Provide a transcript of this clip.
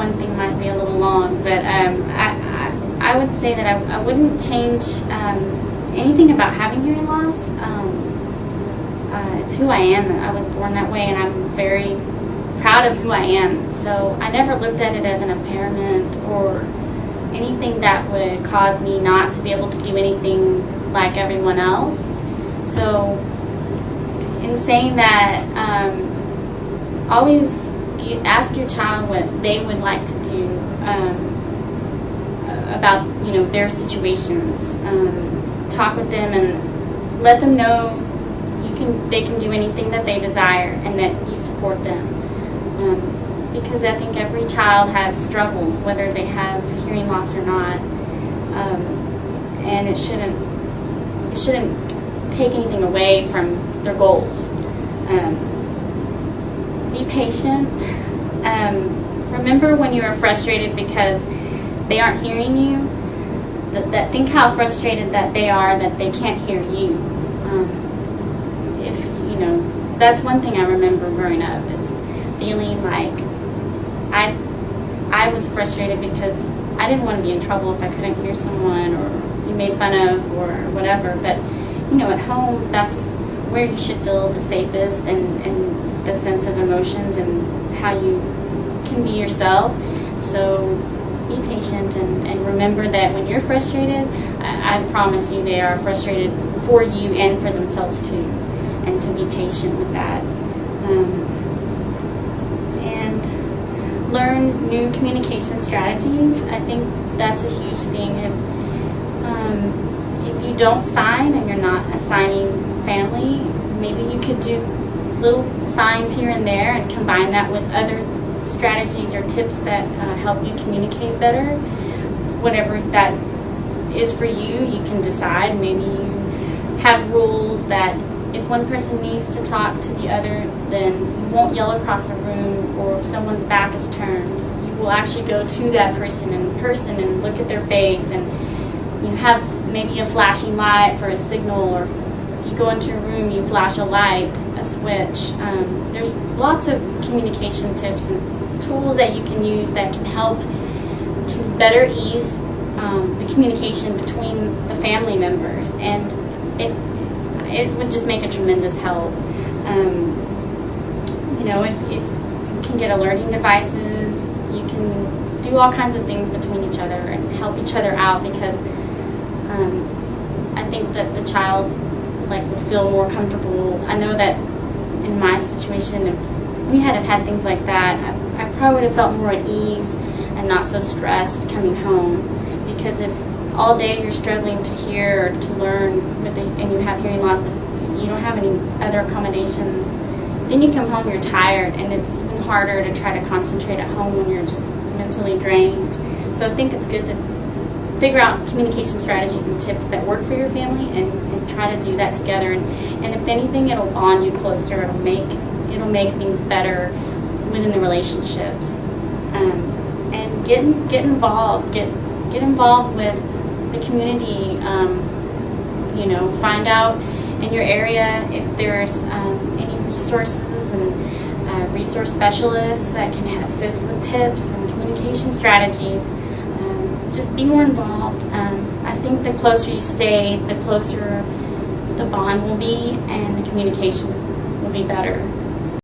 one thing might be a little long, but um, I, I, I would say that I, I wouldn't change um, anything about having hearing loss. Um, uh, it's who I am. I was born that way, and I'm very proud of who I am. So I never looked at it as an impairment or anything that would cause me not to be able to do anything like everyone else. So, in saying that, um, always ask your child what they would like to do um, about you know their situations. Um, talk with them and let them know you can they can do anything that they desire and that you support them. Um, because I think every child has struggles, whether they have hearing loss or not, um, and it shouldn't it shouldn't take anything away from their goals. Um, be patient. Um, remember when you are frustrated because they aren't hearing you. That, that, think how frustrated that they are that they can't hear you. Um, if you know, that's one thing I remember growing up is feeling like I I was frustrated because I didn't want to be in trouble if I couldn't hear someone or be made fun of or whatever. But you know, at home, that's where you should feel the safest and, and the sense of emotions and how you can be yourself. So be patient and, and remember that when you're frustrated, I, I promise you they are frustrated for you and for themselves too. And to be patient with that. Um, and learn new communication strategies. I think that's a huge thing. If um, you don't sign and you're not assigning family, maybe you could do little signs here and there and combine that with other strategies or tips that uh, help you communicate better. Whatever that is for you, you can decide. Maybe you have rules that if one person needs to talk to the other, then you won't yell across a room, or if someone's back is turned, you will actually go to that person in person and look at their face and you have maybe a flashing light for a signal or if you go into a room you flash a light a switch. Um, there's lots of communication tips and tools that you can use that can help to better ease um, the communication between the family members. And it it would just make a tremendous help. Um, you know if, if you can get alerting devices you can do all kinds of things between each other and help each other out because um, I think that the child like would feel more comfortable. I know that in my situation, if we had have had things like that, I, I probably would have felt more at ease and not so stressed coming home. Because if all day you're struggling to hear or to learn with the, and you have hearing loss, but you don't have any other accommodations, then you come home you're tired and it's even harder to try to concentrate at home when you're just mentally drained. So I think it's good to figure out communication strategies and tips that work for your family and, and try to do that together. And, and if anything it'll bond you closer. It'll make it'll make things better within the relationships. Um, and get get involved get get involved with the community um, you know find out in your area if there's um, any resources and uh, resource specialists that can assist with tips and communication strategies just be more involved. Um, I think the closer you stay, the closer the bond will be and the communications will be better.